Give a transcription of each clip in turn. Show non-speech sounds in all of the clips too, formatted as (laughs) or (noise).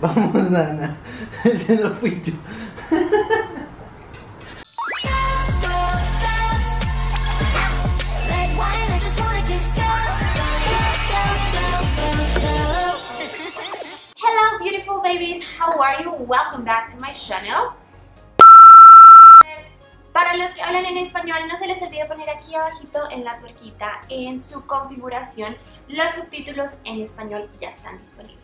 Vamos, Nana. Se no fui yo. Red wine, I just wanna discuss. Hello beautiful babies, how are you? Welcome back to my channel. Para los que hablan en español, no se les olvide poner aquí abajito en la tuerquita, en su configuración, los subtítulos en español ya están disponibles.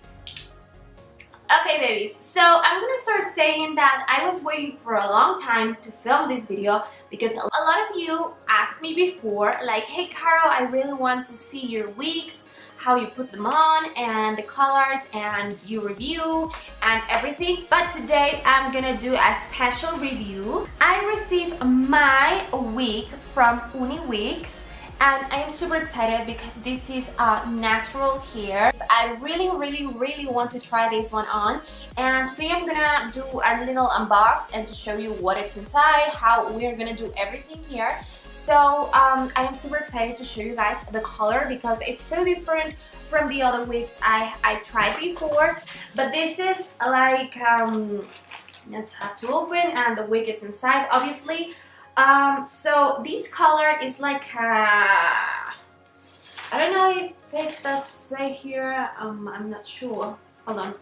Okay babies, so I'm gonna start saying that I was waiting for a long time to film this video because a lot of you asked me before like, hey Caro, I really want to see your wigs, how you put them on and the colors and you review and everything but today I'm gonna do a special review I received my wig from Uniwigs and I am super excited because this is uh, natural hair. I really, really, really want to try this one on and today I'm gonna do a little unbox and to show you what it's inside, how we're gonna do everything here. So um, I am super excited to show you guys the color because it's so different from the other wigs I, I tried before. But this is like, um, just have to open and the wig is inside obviously. Um, so this color is like I don't know if it does say here, um, I'm not sure. Hold on.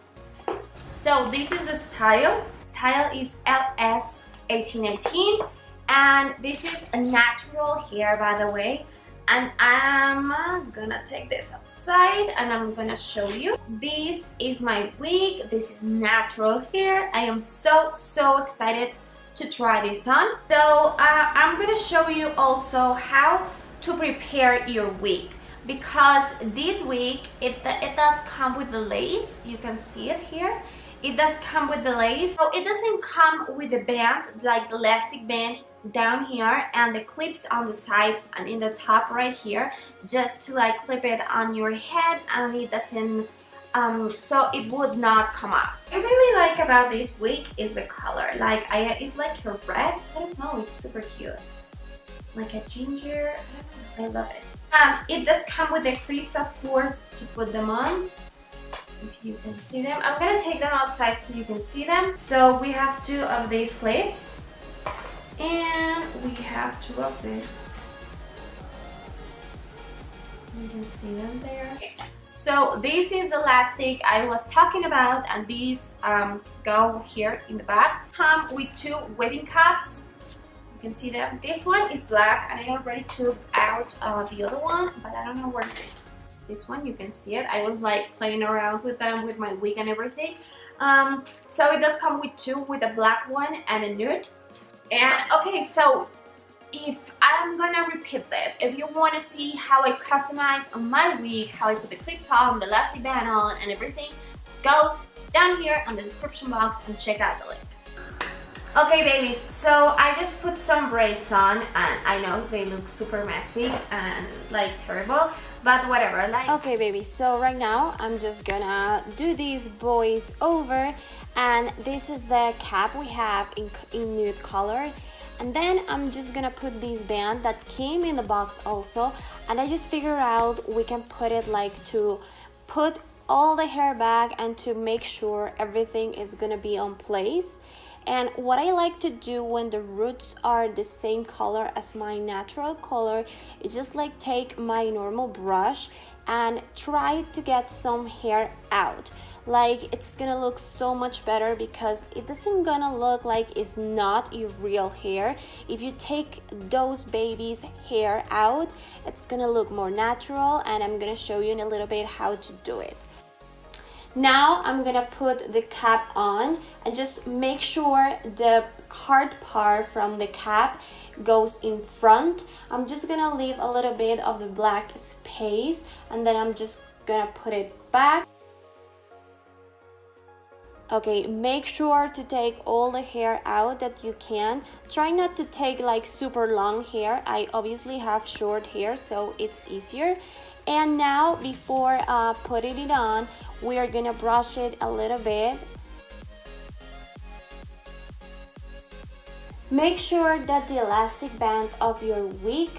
So this is the style. Style is LS1818 and this is a natural hair by the way. And I'm gonna take this outside and I'm gonna show you. This is my wig. This is natural hair. I am so so excited to try this on. So uh, I'm gonna show you also how to prepare your wig. Because this wig it, it does come with the lace. You can see it here it does come with the lace. So it doesn't come with the band like the elastic band down here and the clips on the sides and in the top right here just to like clip it on your head and it doesn't um, so it would not come up. I really like about this wig is the color. Like I it's like a red. I don't know it's super cute. Like a ginger. I, I love it. Um, it does come with the clips of course to put them on if you can see them. I'm gonna take them outside so you can see them. So we have two of these clips. And we have two of this. You can see them there. So this is the last thing I was talking about and these um, go here in the back. Come with two webbing you can see them. This one is black and I already took out uh, the other one but I don't know where it is this one you can see it. I was like playing around with them with my wig and everything. Um, so it does come with two with a black one and a nude. And okay, so if I'm gonna repeat this, if you want to see how I customize my wig, how I put the clips on, the elastic band on, and everything, just go down here on the description box and check out the link. Okay babies, so I just put some braids on and I know they look super messy and like terrible, but whatever. Like Okay baby so right now I'm just gonna do these boys over and this is the cap we have in, in nude color and then I'm just gonna put this band that came in the box also and I just figured out we can put it like to put all the hair back and to make sure everything is gonna be on place. And what I like to do when the roots are the same color as my natural color is just like take my normal brush and try to get some hair out. Like it's gonna look so much better because it doesn't gonna look like it's not your real hair. If you take those babies hair out it's gonna look more natural and I'm gonna show you in a little bit how to do it now I'm gonna put the cap on and just make sure the hard part from the cap goes in front. I'm just gonna leave a little bit of the black space and then I'm just gonna put it back. Okay, make sure to take all the hair out that you can. Try not to take like super long hair. I obviously have short hair, so it's easier. And now, before uh, putting it on, we are gonna brush it a little bit. Make sure that the elastic band of your wig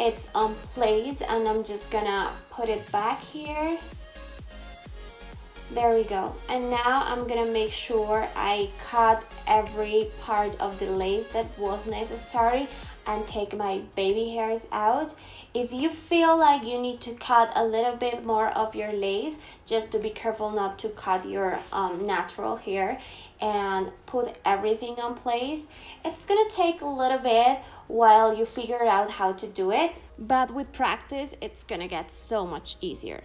it's on place and I'm just gonna put it back here there we go. And now I'm gonna make sure I cut every part of the lace that was necessary and take my baby hairs out. If you feel like you need to cut a little bit more of your lace just to be careful not to cut your um, natural hair and put everything on place it's gonna take a little bit while you figure out how to do it. But with practice it's gonna get so much easier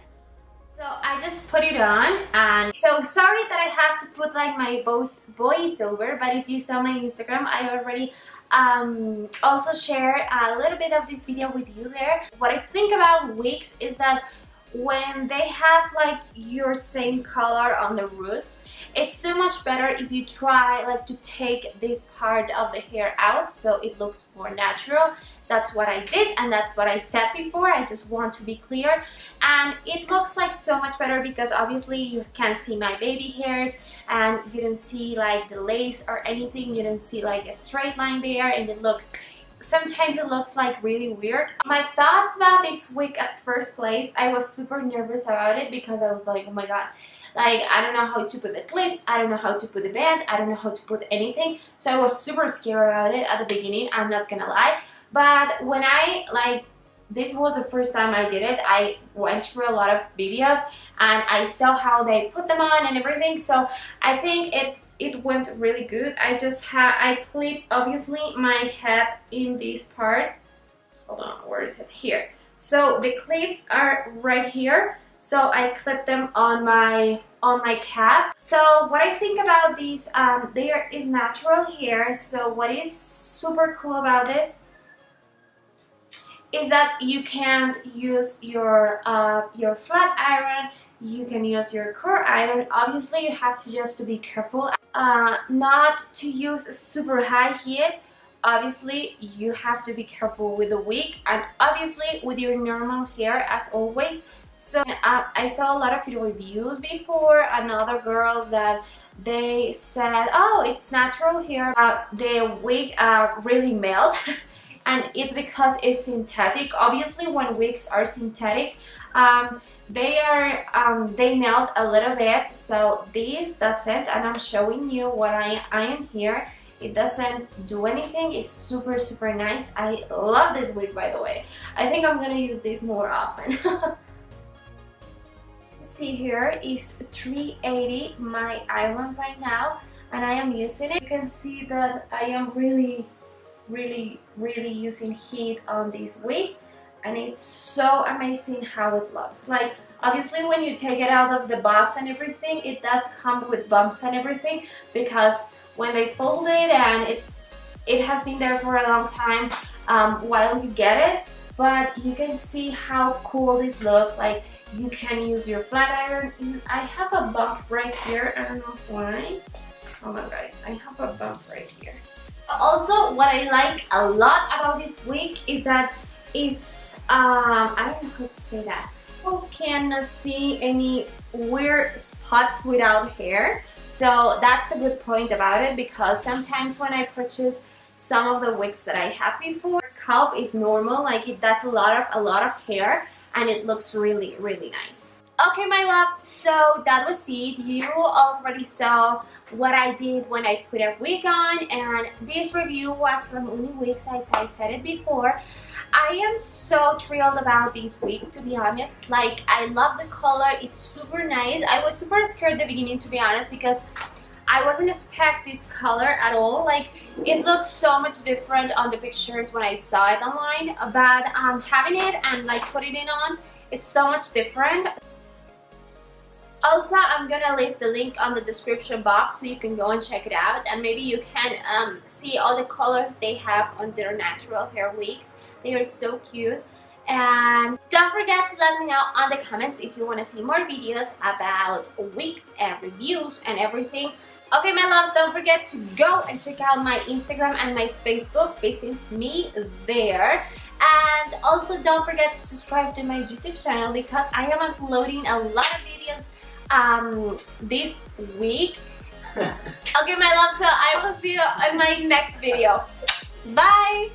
so I just put it on and so sorry that I have to put like my voice voiceover but if you saw my Instagram I already um, also share a little bit of this video with you there. What I think about wigs is that when they have like your same color on the roots it's so much better if you try like to take this part of the hair out so it looks more natural that's what I did and that's what I said before. I just want to be clear. And it looks like so much better because obviously you can't see my baby hairs and you don't see like the lace or anything. You don't see like a straight line there and it looks sometimes it looks like really weird. My thoughts about this wig at first place, I was super nervous about it because I was like, oh my god, like I don't know how to put the clips, I don't know how to put the band, I don't know how to put anything. So I was super scared about it at the beginning, I'm not gonna lie. But when I like, this was the first time I did it, I went through a lot of videos and I saw how they put them on and everything. So I think it it went really good. I just had, I clipped obviously my head in this part. Hold on, where is it? Here. So the clips are right here. So I clip them on my on my cap. So what I think about these, um, there is natural hair. So what is super cool about this is that you can't use your uh, your flat iron you can use your curl iron. Obviously you have to just to be careful uh, not to use super high heat. Obviously you have to be careful with the wig and obviously with your normal hair as always. So uh, I saw a lot of reviews before and other girls that they said oh it's natural hair. Uh, the wig uh, really melt (laughs) and it's because it's synthetic. Obviously when wigs are synthetic um, they are um, they melt a little bit. So this doesn't and I'm showing you what I, I am here. It doesn't do anything. It's super super nice. I love this wig by the way. I think I'm gonna use this more often. (laughs) See here is 380 my iron right now and I am using it. You can see that I am really really really using heat on this wig and it's so amazing how it looks. Like obviously when you take it out of the box and everything it does come with bumps and everything because when they fold it and it's it has been there for a long time um, while you get it but you can see how cool this looks. Like you can use your flat iron. I have a bump right here. I don't know why. Hold on guys. I have a bump right here also what I like a lot about this wig is that it's um, I don't know how to say that. People cannot see any weird spots without hair. So that's a good point about it because sometimes when I purchase some of the wigs that I have before scalp is normal like it does a lot of a lot of hair and it looks really really nice Okay, my loves, so that was it. You already saw what I did when I put a wig on, and this review was from Uniwigs, as I said it before. I am so thrilled about this wig, to be honest. Like, I love the color. It's super nice. I was super scared at the beginning, to be honest, because I wasn't expect this color at all. Like, it looks so much different on the pictures when I saw it online. But um, having it and, like, putting it on, it's so much different. Also, I'm gonna leave the link on the description box so you can go and check it out and maybe you can um, see all the colors they have on their natural hair wigs. They are so cute. And don't forget to let me know on the comments if you want to see more videos about wigs and reviews and everything. Okay, my loves, don't forget to go and check out my Instagram and my Facebook. Visit me there. And also don't forget to subscribe to my YouTube channel because I am uploading a lot of videos um, this week (laughs) Okay, my love, so I will see you in my next video. Bye!